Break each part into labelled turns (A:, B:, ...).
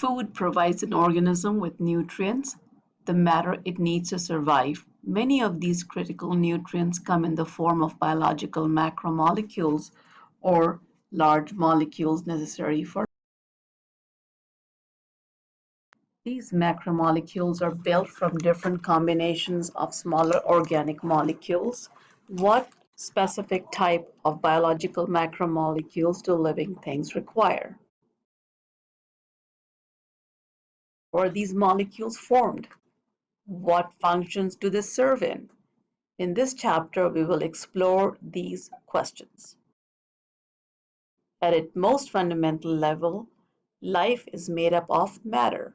A: Food provides an organism with nutrients, the matter it needs to survive. Many of these critical nutrients come in the form of biological macromolecules or large molecules necessary for These macromolecules are built from different combinations of smaller organic molecules. What specific type of biological macromolecules do living things require? Or are these molecules formed? What functions do they serve in? In this chapter, we will explore these questions. At its most fundamental level, life is made up of matter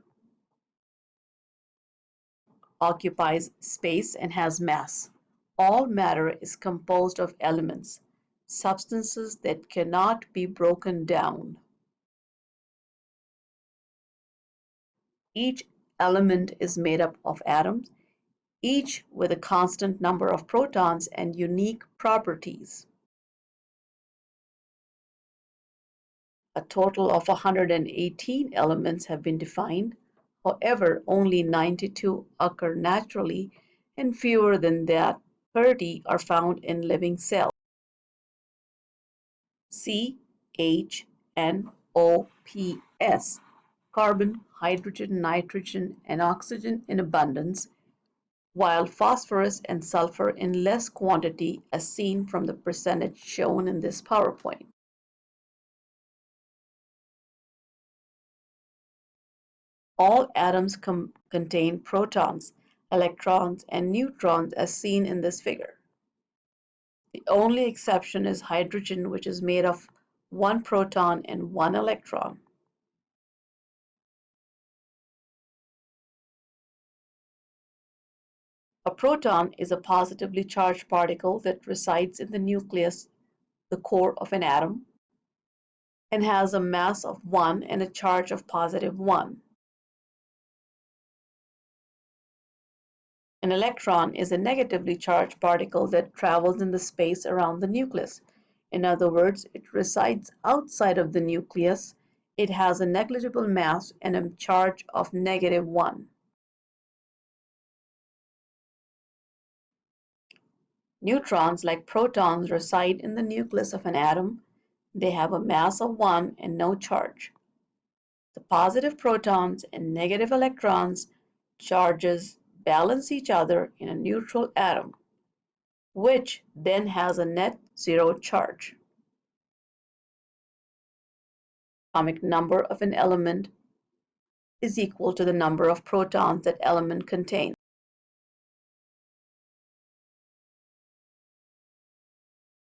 A: occupies space and has mass. All matter is composed of elements, substances that cannot be broken down. Each element is made up of atoms, each with a constant number of protons and unique properties. A total of 118 elements have been defined, However, only 92 occur naturally and fewer than that 30 are found in living cells. C, H, N, O, P, S. Carbon, hydrogen, nitrogen, and oxygen in abundance, while phosphorus and sulfur in less quantity as seen from the percentage shown in this PowerPoint. All atoms contain protons, electrons, and neutrons as seen in this figure. The only exception is hydrogen, which is made of one proton and one electron. A proton is a positively charged particle that resides in the nucleus, the core of an atom, and has a mass of 1 and a charge of positive 1. An electron is a negatively charged particle that travels in the space around the nucleus. In other words, it resides outside of the nucleus. It has a negligible mass and a charge of negative 1. Neutrons, like protons, reside in the nucleus of an atom. They have a mass of 1 and no charge. The positive protons and negative electrons charges balance each other in a neutral atom, which then has a net zero charge. Atomic number of an element is equal to the number of protons that element contains.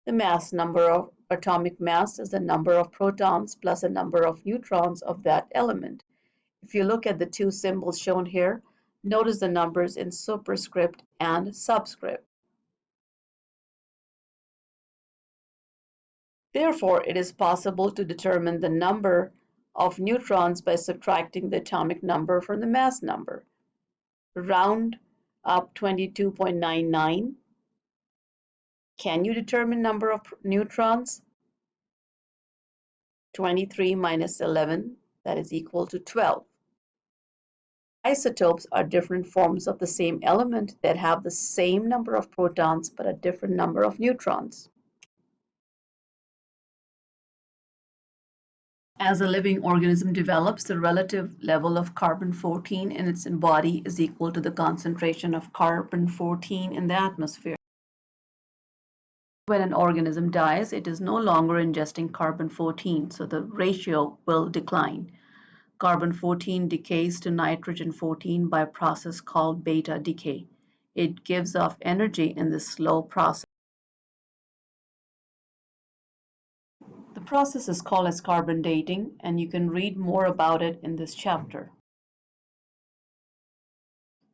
A: The mass number of atomic mass is the number of protons plus the number of neutrons of that element. If you look at the two symbols shown here, Notice the numbers in superscript and subscript. Therefore, it is possible to determine the number of neutrons by subtracting the atomic number from the mass number. Round up 22.99. Can you determine number of neutrons? 23 minus 11, that is equal to 12. Isotopes are different forms of the same element that have the same number of protons but a different number of neutrons. As a living organism develops, the relative level of carbon-14 in its body is equal to the concentration of carbon-14 in the atmosphere. When an organism dies, it is no longer ingesting carbon-14, so the ratio will decline. Carbon-14 decays to nitrogen-14 by a process called beta decay. It gives off energy in this slow process. The process is called as carbon dating and you can read more about it in this chapter.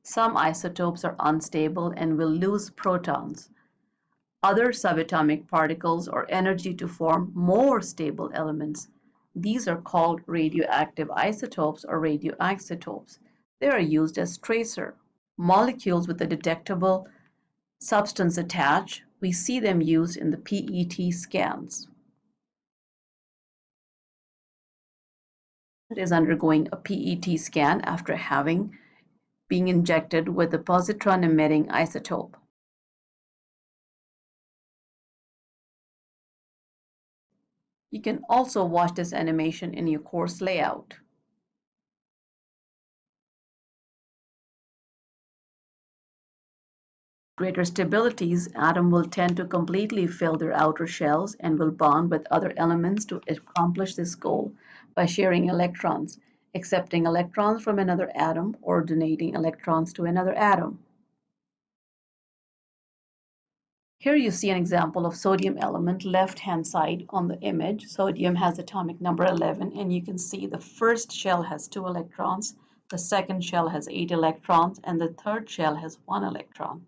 A: Some isotopes are unstable and will lose protons. Other subatomic particles or energy to form more stable elements these are called radioactive isotopes or radioisotopes. They are used as tracer. Molecules with a detectable substance attached, we see them used in the PET scans. is undergoing a PET scan after having being injected with a positron emitting isotope. You can also watch this animation in your course layout. Greater stabilities, atom will tend to completely fill their outer shells and will bond with other elements to accomplish this goal by sharing electrons, accepting electrons from another atom or donating electrons to another atom. Here you see an example of sodium element left hand side on the image. Sodium has atomic number 11 and you can see the first shell has two electrons, the second shell has eight electrons, and the third shell has one electron.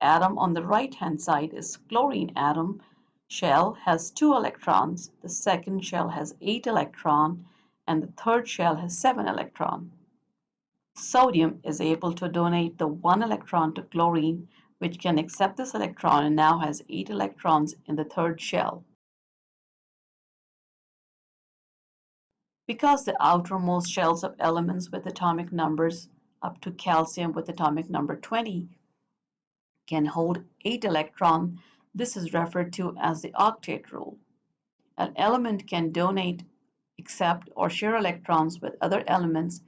A: Atom on the right hand side is chlorine atom shell has two electrons, the second shell has eight electron, and the third shell has seven electron. Sodium is able to donate the one electron to chlorine which can accept this electron and now has 8 electrons in the third shell. Because the outermost shells of elements with atomic numbers up to calcium with atomic number 20 can hold 8 electrons, this is referred to as the octet rule. An element can donate, accept, or share electrons with other elements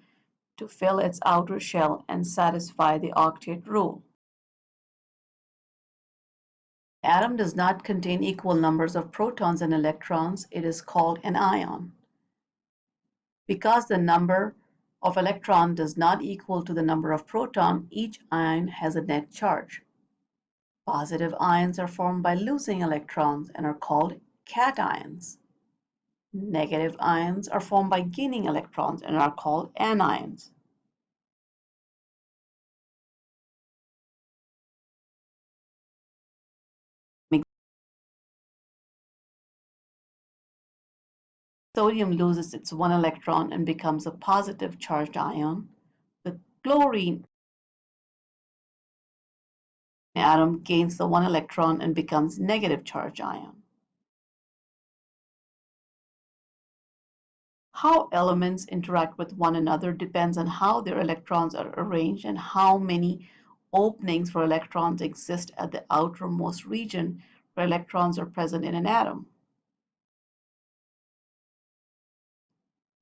A: to fill its outer shell and satisfy the octet rule atom does not contain equal numbers of protons and electrons, it is called an ion. Because the number of electron does not equal to the number of proton, each ion has a net charge. Positive ions are formed by losing electrons and are called cations. Negative ions are formed by gaining electrons and are called anions. Sodium loses its one electron and becomes a positive charged ion. The chlorine atom gains the one electron and becomes negative charged ion. How elements interact with one another depends on how their electrons are arranged and how many openings for electrons exist at the outermost region where electrons are present in an atom.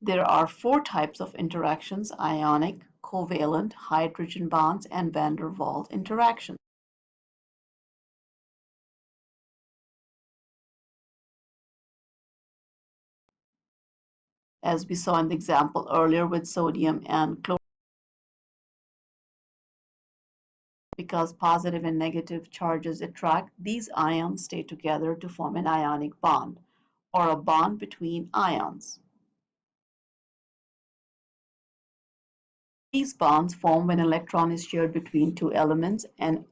A: There are four types of interactions, ionic, covalent, hydrogen bonds, and van der Waals interactions. As we saw in the example earlier with sodium and chlorine. Because positive and negative charges attract, these ions stay together to form an ionic bond, or a bond between ions. These bonds form when an electron is shared between two elements and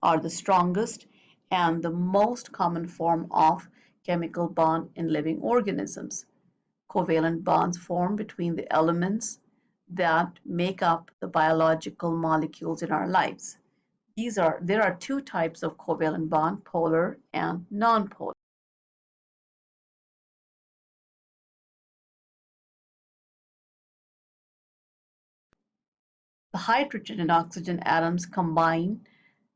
A: are the strongest and the most common form of chemical bond in living organisms. Covalent bonds form between the elements that make up the biological molecules in our lives. These are, there are two types of covalent bond, polar and nonpolar. The hydrogen and oxygen atoms combine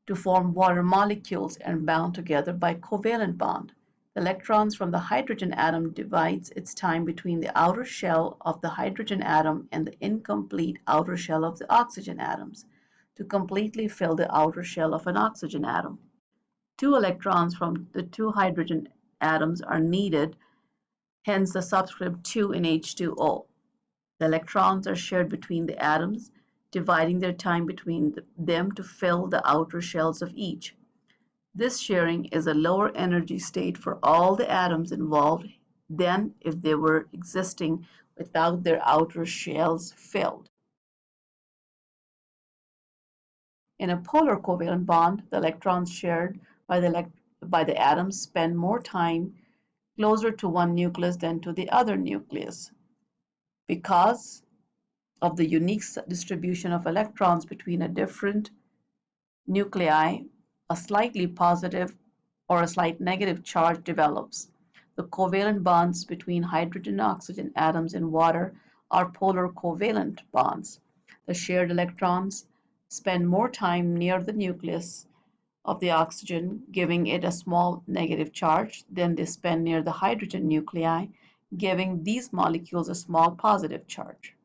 A: to form water molecules and bound together by covalent bond. The electrons from the hydrogen atom divides its time between the outer shell of the hydrogen atom and the incomplete outer shell of the oxygen atoms to completely fill the outer shell of an oxygen atom. Two electrons from the two hydrogen atoms are needed, hence the subscript 2 in H2O. The electrons are shared between the atoms dividing their time between them to fill the outer shells of each. This sharing is a lower energy state for all the atoms involved than if they were existing without their outer shells filled. In a polar covalent bond, the electrons shared by the, by the atoms spend more time closer to one nucleus than to the other nucleus. Because of the unique distribution of electrons between a different nuclei, a slightly positive or a slight negative charge develops. The covalent bonds between hydrogen and oxygen atoms in water are polar covalent bonds. The shared electrons spend more time near the nucleus of the oxygen, giving it a small negative charge, than they spend near the hydrogen nuclei, giving these molecules a small positive charge.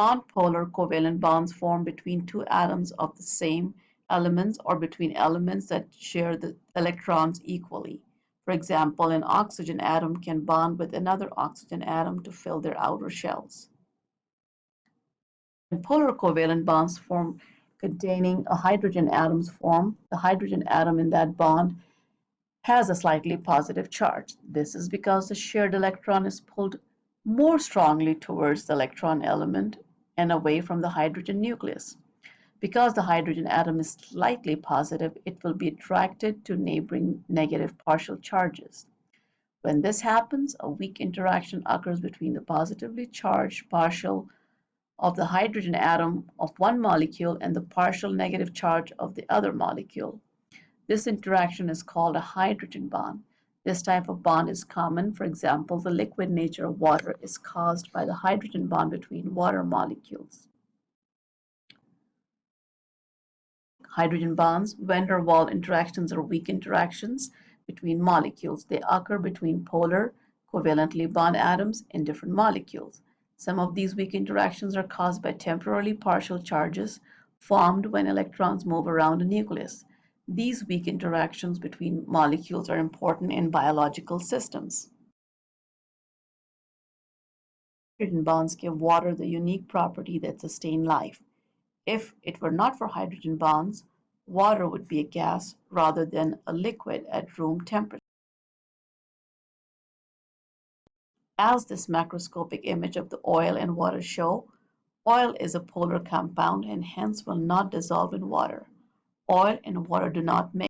A: Non-polar covalent bonds form between two atoms of the same elements or between elements that share the electrons equally. For example, an oxygen atom can bond with another oxygen atom to fill their outer shells. When polar covalent bonds form containing a hydrogen atoms form, the hydrogen atom in that bond has a slightly positive charge. This is because the shared electron is pulled more strongly towards the electron element and away from the hydrogen nucleus. Because the hydrogen atom is slightly positive, it will be attracted to neighboring negative partial charges. When this happens, a weak interaction occurs between the positively charged partial of the hydrogen atom of one molecule and the partial negative charge of the other molecule. This interaction is called a hydrogen bond. This type of bond is common. For example, the liquid nature of water is caused by the hydrogen bond between water molecules. Hydrogen bonds, van der Waals interactions are weak interactions between molecules. They occur between polar covalently bond atoms in different molecules. Some of these weak interactions are caused by temporarily partial charges formed when electrons move around a nucleus. These weak interactions between molecules are important in biological systems. Hydrogen bonds give water the unique property that sustains life. If it were not for hydrogen bonds, water would be a gas rather than a liquid at room temperature. As this macroscopic image of the oil and water show, oil is a polar compound and hence will not dissolve in water oil and water do not mix.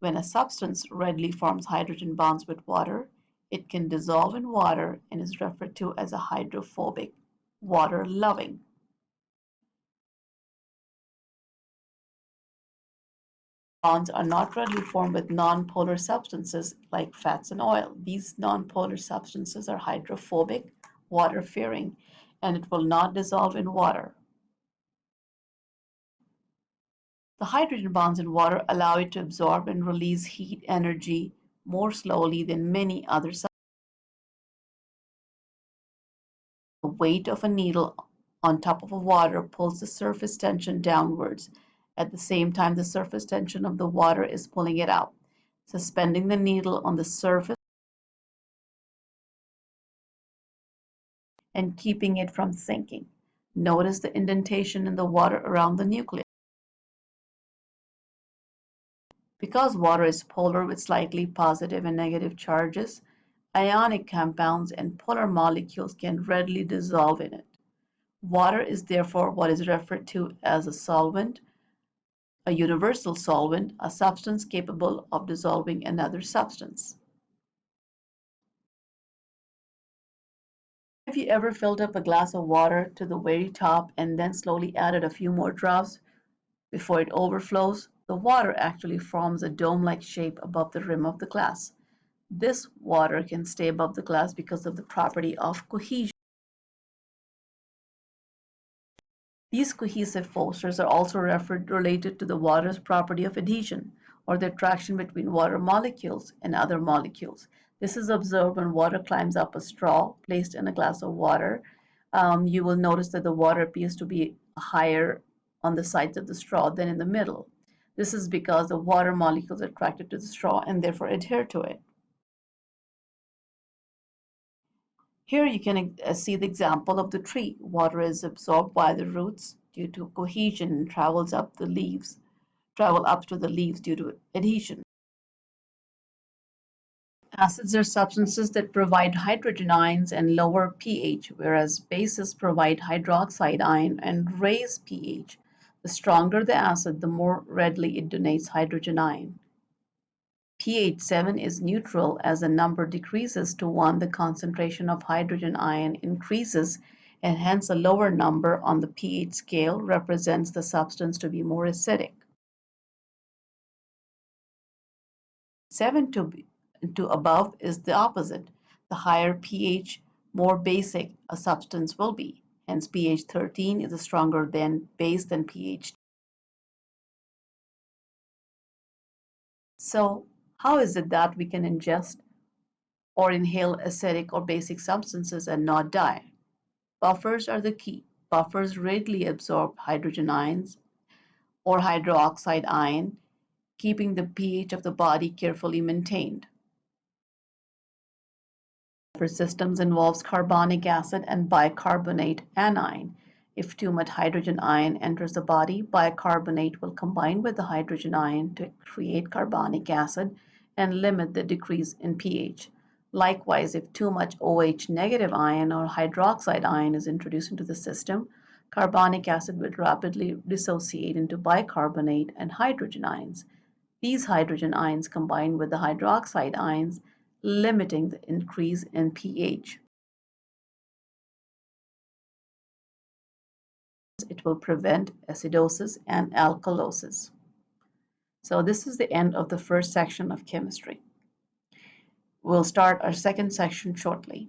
A: When a substance readily forms hydrogen bonds with water, it can dissolve in water and is referred to as a hydrophobic, water-loving. Bonds are not readily formed with nonpolar substances like fats and oil. These nonpolar substances are hydrophobic, water-fearing, and it will not dissolve in water. The hydrogen bonds in water allow it to absorb and release heat energy more slowly than many other substances. The weight of a needle on top of a water pulls the surface tension downwards at the same time, the surface tension of the water is pulling it out. Suspending the needle on the surface and keeping it from sinking. Notice the indentation in the water around the nucleus. Because water is polar with slightly positive and negative charges, ionic compounds and polar molecules can readily dissolve in it. Water is therefore what is referred to as a solvent a universal solvent, a substance capable of dissolving another substance. Have you ever filled up a glass of water to the very top and then slowly added a few more drops before it overflows? The water actually forms a dome-like shape above the rim of the glass. This water can stay above the glass because of the property of cohesion. These cohesive forces are also referred related to the water's property of adhesion, or the attraction between water molecules and other molecules. This is observed when water climbs up a straw placed in a glass of water. Um, you will notice that the water appears to be higher on the sides of the straw than in the middle. This is because the water molecules are attracted to the straw and therefore adhere to it. Here you can uh, see the example of the tree. Water is absorbed by the roots due to cohesion and travels up the leaves, travel up to the leaves due to adhesion. Acids are substances that provide hydrogen ions and lower pH, whereas bases provide hydroxide ion and raise pH. The stronger the acid, the more readily it donates hydrogen ion pH 7 is neutral as the number decreases to 1 the concentration of hydrogen ion increases and hence a lower number on the pH scale represents the substance to be more acidic. 7 to, to above is the opposite. The higher pH, more basic a substance will be. Hence pH 13 is stronger than base than pH. So how is it that we can ingest or inhale acidic or basic substances and not die? Buffers are the key. Buffers readily absorb hydrogen ions or hydroxide ion, keeping the pH of the body carefully maintained. Buffer systems involves carbonic acid and bicarbonate anion. If too much hydrogen ion enters the body, bicarbonate will combine with the hydrogen ion to create carbonic acid and limit the decrease in pH. Likewise, if too much OH negative ion or hydroxide ion is introduced into the system, carbonic acid will rapidly dissociate into bicarbonate and hydrogen ions. These hydrogen ions combine with the hydroxide ions, limiting the increase in pH. It will prevent acidosis and alkalosis. So this is the end of the first section of chemistry. We'll start our second section shortly.